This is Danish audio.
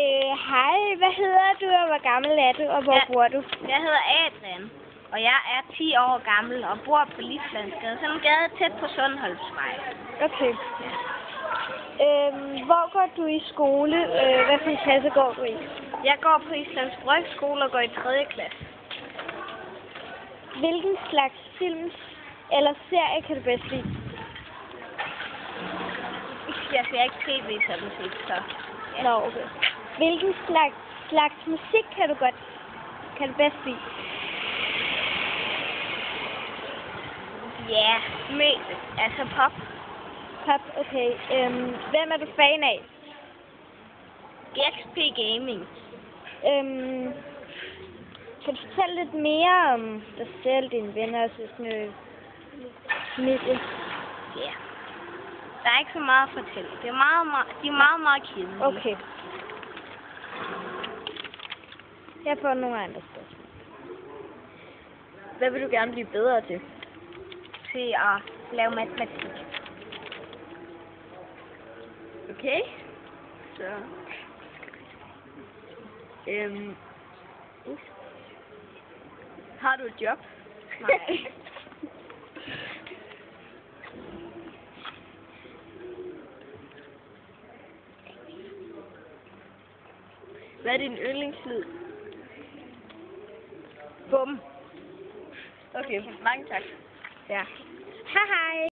Øh, hej, hvad hedder du, og hvor gammel er du, og hvor Ja. bor du? Jeg hedder Adrian, og jeg er 10 år gammel og bor på Lislandsgade, sådan en gade tæt på Sundholmsvej. Okay. Øhm, hvor går du i skole? Øh, hvad for en klasse går du i? Jeg går på Islands Brygskole og går i 3. klasse. Hvilken slags film eller serie kan du bedst lide? Jeg ser ikke tv sådan set, så... Nå, okay. Hvilken slags, slags musik kan du godt kan du bedst lide? Ja, med, altså pop. Pop, okay. Øhm, hvem er du fan af? XP Gaming. Øhm, kan du fortælle lidt mere om dig selv, dine venner og søskende, familie? Ja. Der er ikke så meget at fortælle. Det er meget, meget, de er meget, meget kedelige. Okay. Jeg får nogle andre spørgsmål. Hvad vil du gerne blive bedre til? Til at lave matematik. Okay. Så. Øhm. Uh. Har du et job? Nej. Hvad er din yndlingslyd? Bum. Okay, mange tak. Ja. Hej hej.